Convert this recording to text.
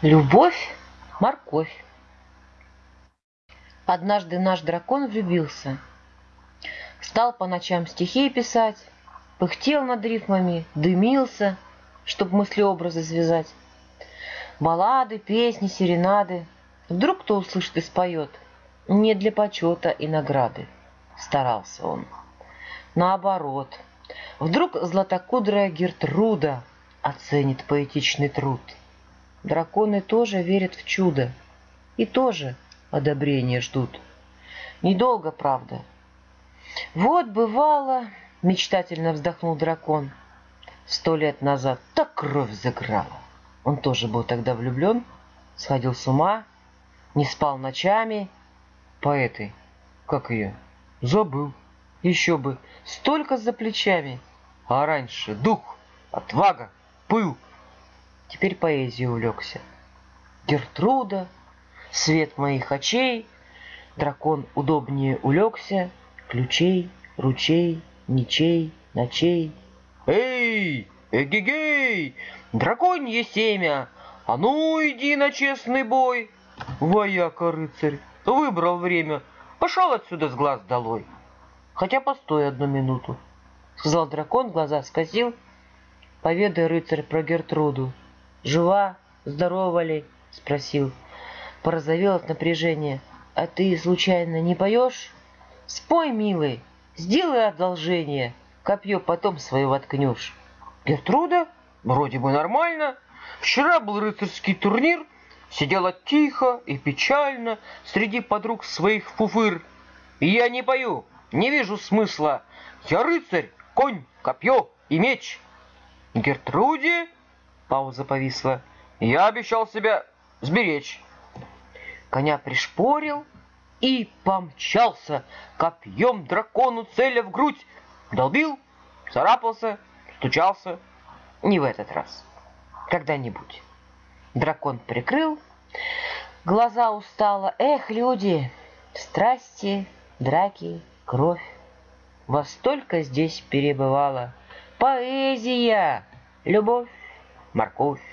Любовь, морковь. Однажды наш дракон влюбился. Стал по ночам стихи писать, Пыхтел над рифмами, дымился, Чтоб мысли-образы связать. Баллады, песни, серенады. Вдруг кто услышит и споет. Не для почета и награды. Старался он. Наоборот. Вдруг златокудрая Гертруда Оценит поэтичный труд — Драконы тоже верят в чудо и тоже одобрения ждут. Недолго, правда. Вот бывало, мечтательно вздохнул дракон, сто лет назад так кровь заграла. Он тоже был тогда влюблен, сходил с ума, не спал ночами. Поэты, как ее, забыл. Еще бы, столько за плечами. А раньше дух, отвага, пыл — теперь поэзией увлекся. Гертруда, свет моих очей, дракон удобнее улегся, ключей, ручей, ничей, ночей. Эй, эгегей, драконье семя, а ну иди на честный бой. Вояка рыцарь, выбрал время, пошел отсюда с глаз долой. Хотя постой одну минуту, сказал дракон, глаза скосил. Поведай, рыцарь, про Гертруду. «Жива? Здорова ли?» — спросил. Порозовел от напряжения. «А ты, случайно, не поешь?» «Спой, милый, сделай одолжение, копье потом свое воткнешь». «Гертруда? Вроде бы нормально. Вчера был рыцарский турнир, сидела тихо и печально среди подруг своих фуфыр. И я не пою, не вижу смысла. Я рыцарь, конь, копье и меч». «Гертруде?» Пауза повисла. Я обещал себя сберечь. Коня пришпорил и помчался копьем дракону целя в грудь. Долбил, царапался, стучался. Не в этот раз. Когда-нибудь. Дракон прикрыл, глаза устало. Эх, люди, страсти, драки, кровь. Во столько здесь перебывала поэзия, любовь морковь